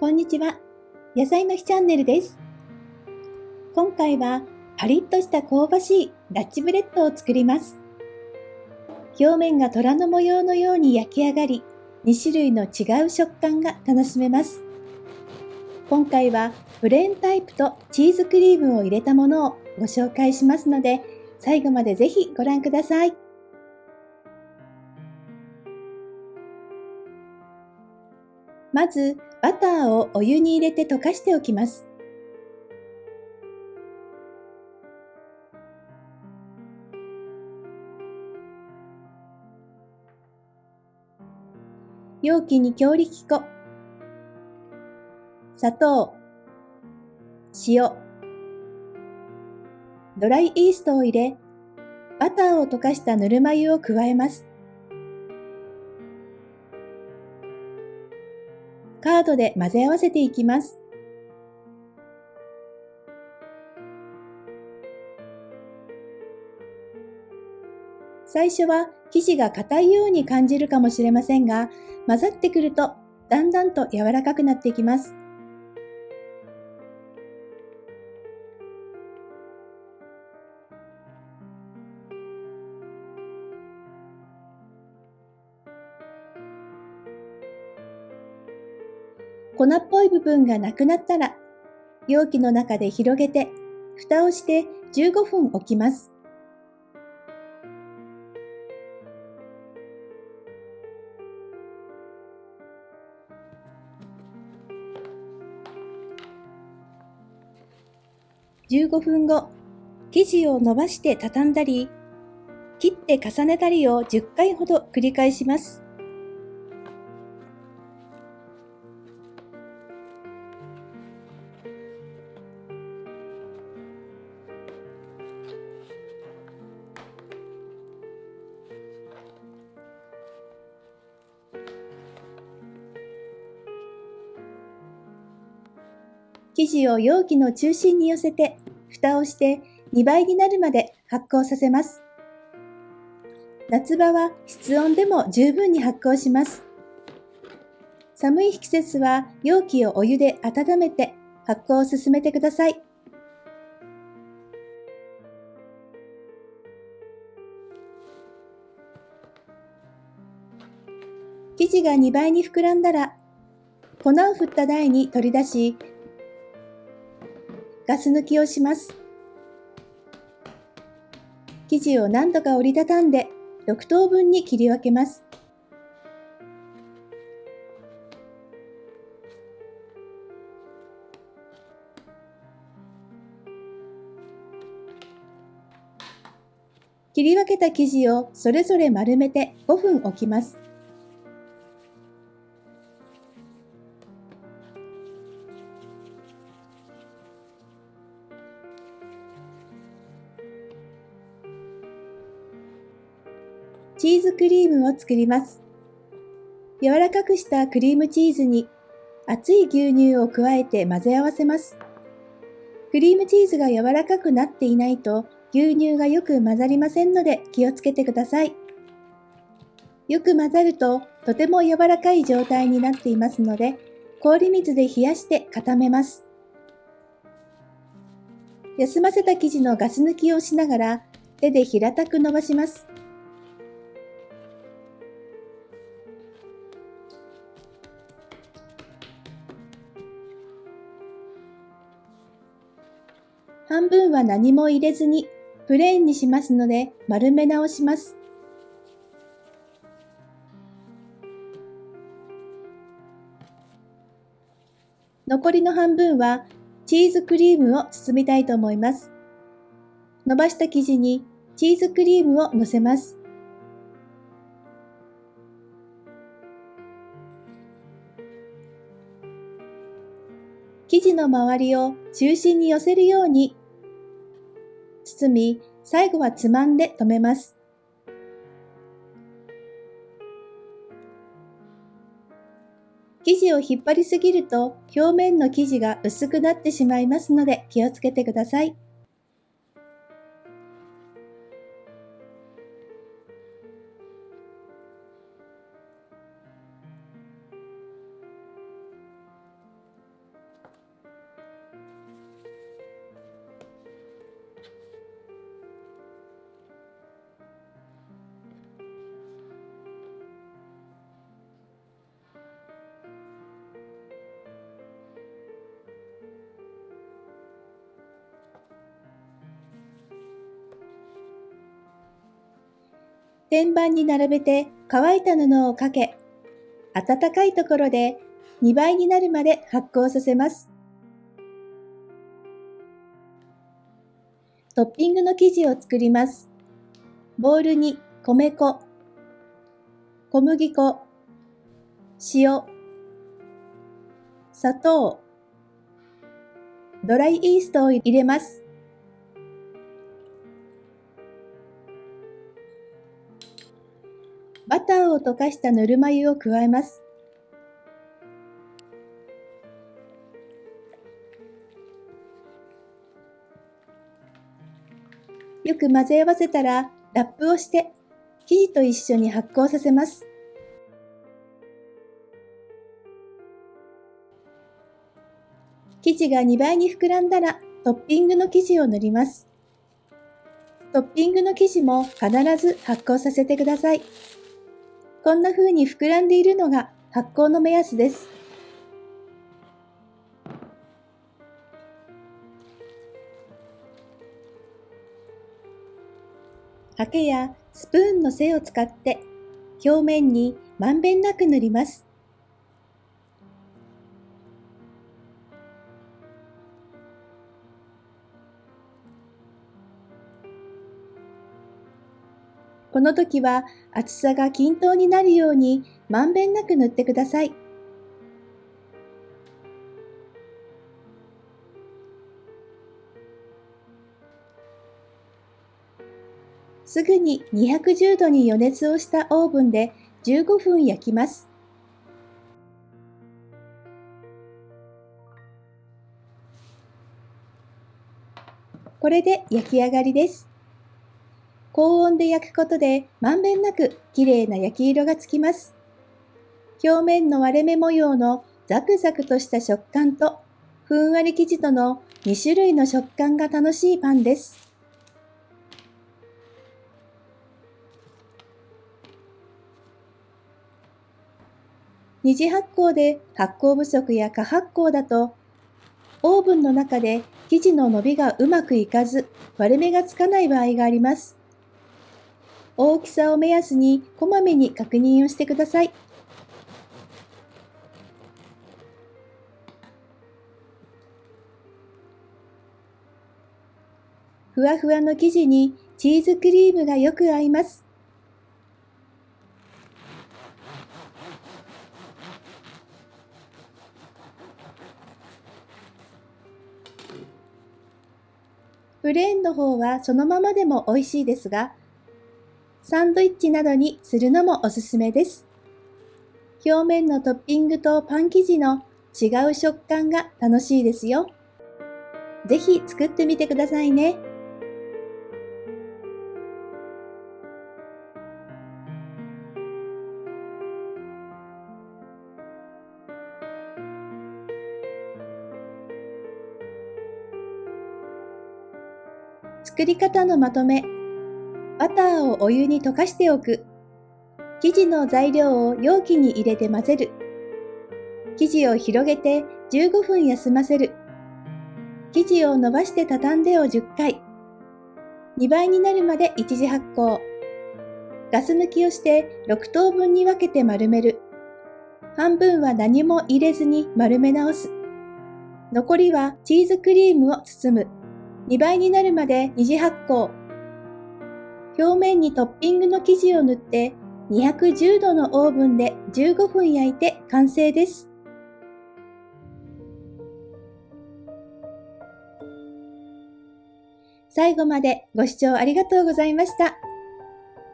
こんにちは。野菜の日チャンネルです。今回はパリッとした香ばしいダッチブレッドを作ります。表面が虎の模様のように焼き上がり、2種類の違う食感が楽しめます。今回はプレーンタイプとチーズクリームを入れたものをご紹介しますので、最後までぜひご覧ください。まず、バターをお湯に入れて溶かしておきます。容器に強力粉、砂糖、塩、ドライイーストを入れ、バターを溶かしたぬるま湯を加えます。カードで混ぜ合わせていきます。最初は生地が硬いように感じるかもしれませんが、混ざってくるとだんだんと柔らかくなっていきます。粉っぽい部分がなくなったら、容器の中で広げて、蓋をして15分置きます。15分後、生地を伸ばして畳んだり、切って重ねたりを10回ほど繰り返します。生地を容器の中心に寄せて、蓋をして2倍になるまで発酵させます。夏場は室温でも十分に発酵します。寒い季節は容器をお湯で温めて発酵を進めてください。生地が2倍に膨らんだら、粉を振った台に取り出し、ガス抜きをします。生地を何度か折りたたんで6等分に切り分けます。切り分けた生地をそれぞれ丸めて5分置きます。チーズクリームを作ります。柔らかくしたクリームチーズに熱い牛乳を加えて混ぜ合わせます。クリームチーズが柔らかくなっていないと牛乳がよく混ざりませんので気をつけてください。よく混ざるととても柔らかい状態になっていますので氷水で冷やして固めます。休ませた生地のガス抜きをしながら手で平たく伸ばします。半分は何も入れずにプレーンにしますので丸め直します。残りの半分はチーズクリームを包みたいと思います。伸ばした生地にチーズクリームをのせます。生地の周りを中心に寄せるように包み、最後はつまんで留めます。生地を引っ張りすぎると表面の生地が薄くなってしまいますので気をつけてください。天板に並べて乾いた布をかけ、暖かいところで2倍になるまで発酵させます。トッピングの生地を作ります。ボウルに米粉、小麦粉、塩、砂糖、ドライイーストを入れます。バターを溶かしたぬるま湯を加えます。よく混ぜ合わせたらラップをして生地と一緒に発酵させます。生地が2倍に膨らんだらトッピングの生地を塗ります。トッピングの生地も必ず発酵させてください。こんな風に膨らんでいるのが発酵の目安です。ハケやスプーンの背を使って表面にまんべんなく塗ります。この時は厚さが均等になるようにまんべんなく塗ってください。すぐに210度に予熱をしたオーブンで15分焼きます。これで焼き上がりです。高温で焼くことでまんべんなく綺麗な焼き色がつきます。表面の割れ目模様のザクザクとした食感とふんわり生地との2種類の食感が楽しいパンです。二次発酵で発酵不足や過発酵だとオーブンの中で生地の伸びがうまくいかず割れ目がつかない場合があります。大きさを目安にこまめに確認をしてください。ふわふわの生地にチーズクリームがよく合います。プレーンの方はそのままでも美味しいですが、サンドイッチなどにするのもおすすめです。表面のトッピングとパン生地の違う食感が楽しいですよ。ぜひ作ってみてくださいね。作り方のまとめバターをお湯に溶かしておく。生地の材料を容器に入れて混ぜる。生地を広げて15分休ませる。生地を伸ばして畳んでを10回。2倍になるまで一次発酵。ガス抜きをして6等分に分けて丸める。半分は何も入れずに丸め直す。残りはチーズクリームを包む。2倍になるまで二次発酵。表面にトッピングの生地を塗って210度のオーブンで15分焼いて完成です。最後までご視聴ありがとうございました。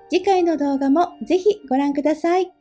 次回の動画もぜひご覧ください。